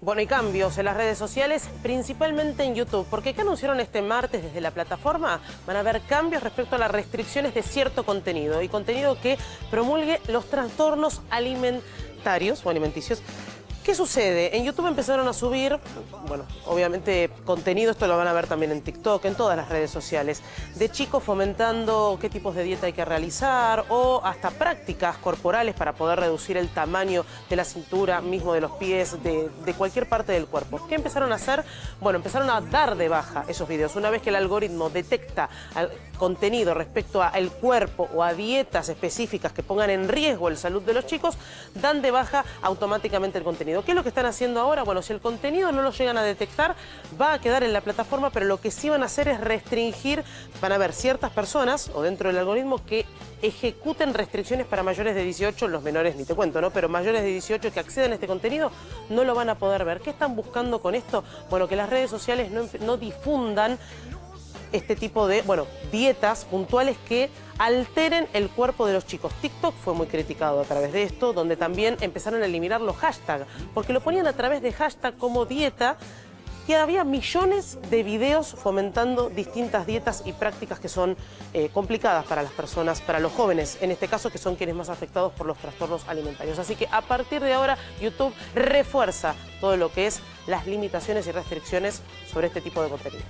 Bueno, y cambios en las redes sociales, principalmente en YouTube, porque ¿qué anunciaron este martes desde la plataforma? Van a haber cambios respecto a las restricciones de cierto contenido y contenido que promulgue los trastornos alimentarios o alimenticios ¿Qué sucede? En YouTube empezaron a subir, bueno, obviamente contenido, esto lo van a ver también en TikTok, en todas las redes sociales, de chicos fomentando qué tipos de dieta hay que realizar o hasta prácticas corporales para poder reducir el tamaño de la cintura, mismo de los pies, de, cualquier parte del cuerpo. ¿Qué empezaron a hacer? Bueno, empezaron a dar de baja esos videos. Una vez que el algoritmo detecta contenido respecto al cuerpo o a dietas específicas que pongan en riesgo el salud de los chicos, dan de baja automáticamente el contenido. ¿Qué es lo que están haciendo ahora? Bueno, si el contenido no lo llegan a detectar, va a quedar en la plataforma, pero lo que sí van a hacer es restringir, van a haber ciertas personas o dentro del algoritmo que ejecuten restricciones para mayores de 18, los menores ni te cuento, ¿no? Pero mayores de 18 que acceden a este contenido no lo van a poder ver. ¿Qué están buscando con esto? Bueno, que las redes sociales no difundan este tipo de, bueno, dietas puntuales que alteren el cuerpo de los chicos. TikTok fue muy criticado a través de esto, donde también empezaron a eliminar los hashtags, porque lo ponían a través de hashtag como dieta y había millones de videos fomentando distintas dietas y prácticas que son eh, complicadas para las personas, para los jóvenes, en este caso que son quienes más afectados por los trastornos alimentarios. Así que a partir de ahora YouTube refuerza todo lo que es las limitaciones y restricciones sobre este tipo de contenidos.